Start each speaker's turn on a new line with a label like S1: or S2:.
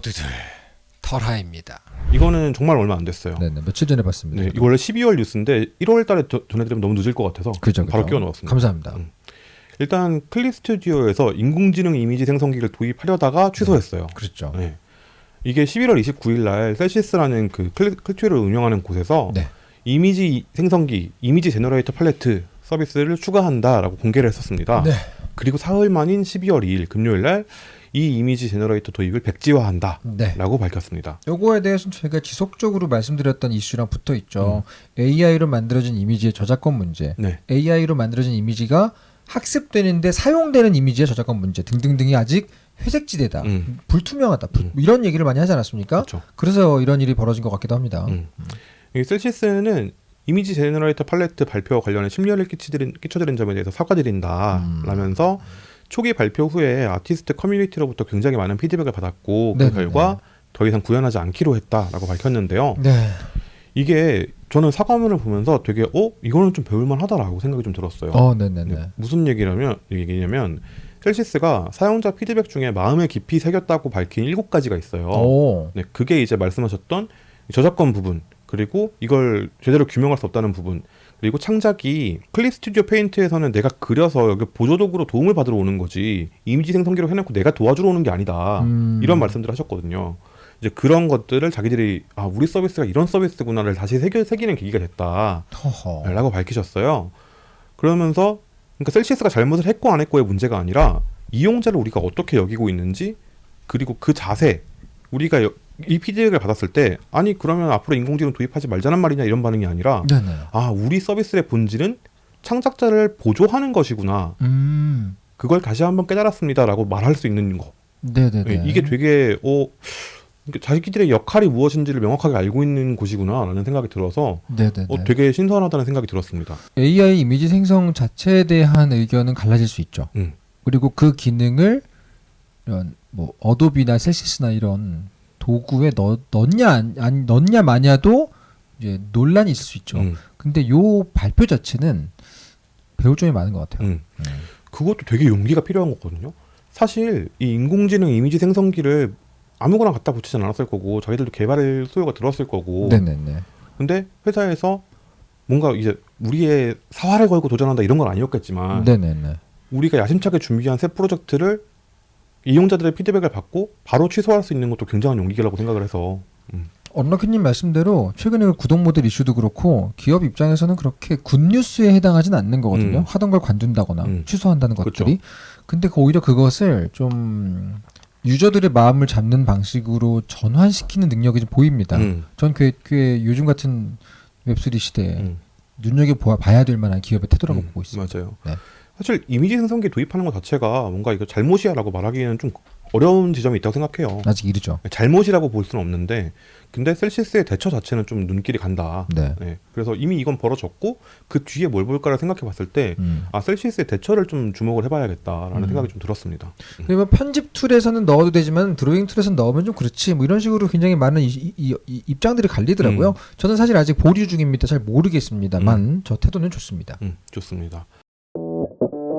S1: 모두들 털하입니다.
S2: 이거는 정말 얼마 안 됐어요.
S3: 네네 며칠 전에 봤습니다.
S2: 네, 이거 원래 12월 뉴스인데 1월 달에 저- 전해드리면 너무 늦을 것 같아서
S3: 그죠,
S2: 바로. 끼워 넣었습니다.
S3: 감사합니다.
S2: 음. 일단 Clip Studio에서 인공지능 이미지 생성기를 도입하려다가 취소했어요.
S3: 그렇죠.
S2: 네. 이게 11월 29일 날 Celsys라는 그 클- 클튜를 운영하는 곳에서
S3: 네.
S2: 이미지 생성기, image generator palette 서비스를 추가한다라고 공개를 했었습니다.
S3: 네.
S2: 그리고 사흘 만인 12월 2일 금요일 날 이 image generator 도입을 백지화한다라고
S3: 네.
S2: 밝혔습니다.
S3: 요거에 대해서는 저희가 지속적으로 말씀드렸던 이슈랑 붙어 있죠.
S2: 음.
S3: AI로 만들어진 이미지의 저작권 문제,
S2: 네.
S3: AI로 만들어진 이미지가 학습되는데 사용되는 이미지의 저작권 문제 등등등이 아직 회색지대다,
S2: 음.
S3: 불투명하다, 불-
S2: 음.
S3: 이런 얘기를 많이 하지 않았습니까?
S2: 그렇죠.
S3: 그래서 이런 일이 벌어진 것 같기도 합니다.
S2: 음. 이 Celsys는 image generator palette 발표 관련해 심려를 끼치드린, 끼쳐드린 점에 대해서
S3: 음.
S2: 사과드린다라면서 초기 발표 후에 아티스트 커뮤니티로부터 굉장히 많은 피드백을 받았고 그
S3: 네네네.
S2: 결과 더 이상 구현하지 않기로 했다라고 밝혔는데요.
S3: 네.
S2: 이게 저는 사과문을 보면서 되게 어 이거는 좀 배울만 하다라고 생각이 좀 들었어요.
S3: 어, 네네네.
S2: 네, 무슨 얘기냐면 얘기냐면 셀시스가 사용자 피드백 중에 마음에 깊이 새겼다고 밝힌 일곱 가지가 있어요.
S3: 오.
S2: 네, 그게 이제 말씀하셨던 저작권 부분 그리고 이걸 제대로 규명할 수 없다는 부분 그리고 창작이 Clip Studio Paint에서는 내가 그려서 여기 보조 도구로 도움을 받으러 오는 거지 이미지 생성기로 해놓고 내가 도와주러 오는 게 아니다
S3: 음.
S2: 이런 말씀들을 하셨거든요. 이제 그런 것들을 자기들이 아 우리 서비스가 이런 서비스구나를 다시 새겨, 새기는 계기가 됐다라고
S3: 허허.
S2: 밝히셨어요. 그러면서 그러니까 Celsys가 잘못을 했고 안 했고의 문제가 아니라 이용자를 우리가 어떻게 여기고 있는지 그리고 그 자세 우리가 여- 이 피드백을 받았을 때 아니 그러면 앞으로 인공지능 도입하지 말자는 말이냐 이런 반응이 아니라
S3: 네네.
S2: 아 우리 서비스의 본질은 창작자를 보조하는 것이구나
S3: 음.
S2: 그걸 다시 한번 깨달았습니다라고 말할 수 있는 거
S3: 네네네.
S2: 예, 이게 되게 어 자기들의 역할이 무엇인지를 명확하게 알고 있는 곳이구나라는 생각이 들어서. 어, 되게 신선하다는 생각이 들었습니다.
S3: AI 이미지 생성 자체에 대한 의견은 갈라질 수 있죠.
S2: 음.
S3: 그리고 그 기능을 이런 뭐 어도비나 셀시스나 이런 도구에 넣, 넣냐 안, 안 넣냐 마냐도 이제 논란이 있을 수 있죠.
S2: 음,
S3: 근데 요 발표 자체는 배울 점이 많은 것 같아요.
S2: 음. 그것도 되게 용기가 필요한 거거든요. 사실 이 인공지능 이미지 생성기를 아무거나 갖다 붙이진 않았을 거고 자기들도 개발 수요가 들었을 거고
S3: 네네네.
S2: 근데 회사에서 뭔가 이제 우리의 사활을 걸고 도전한다 이런 건 아니었겠지만
S3: 네네네.
S2: 우리가 야심차게 준비한 새 프로젝트를 이용자들의 피드백을 받고 바로 취소할 수 있는 것도 굉장한 용기라고 생각을 해서
S3: 언럭키님 말씀대로 최근에 그 구독 모델 이슈도 그렇고 기업 입장에서는 그렇게 굿뉴스에 해당하진 않는 거거든요.
S2: 음.
S3: 하던 걸 관둔다거나
S2: 음.
S3: 취소한다는
S2: 그렇죠.
S3: 것들이. 근데 그 오히려 그것을 좀 유저들의 마음을 잡는 방식으로 전환시키는 능력이 좀 보입니다.
S2: 음,
S3: 전 꽤, 꽤 요즘 같은 웹3 시대에
S2: 음,
S3: 눈여겨 봐야 될 만한 기업의 태도라고
S2: 음,
S3: 보고 있습니다.
S2: 맞아요.
S3: 네.
S2: 사실 이미지 생성기 도입하는 것 자체가 뭔가 이거 잘못이야라고 말하기에는 좀 어려운 지점이 있다고 생각해요.
S3: 아직 이르죠.
S2: 잘못이라고 볼 수는 없는데 근데 셀시스의 대처 자체는 좀 눈길이 간다.
S3: 네.
S2: 네. 그래서 이미 이건 벌어졌고 그 뒤에 뭘 볼까를 생각해 봤을 때
S3: 음.
S2: 아, 셀시스의 대처를 좀 주목을
S3: 음.
S2: 해봐야겠다라는 생각이 좀 들었습니다.
S3: 그리고 편집 툴에서는 넣어도 되지만 드로잉 툴에서는 넣으면 좀 그렇지 뭐 이런 식으로 굉장히 많은 이, 이- 이- 입장들이 갈리더라고요.
S2: 음.
S3: 저는 사실 아직 보류 중입니다. 잘 모르겠습니다만 저 태도는 좋습니다.
S2: 음, 좋습니다.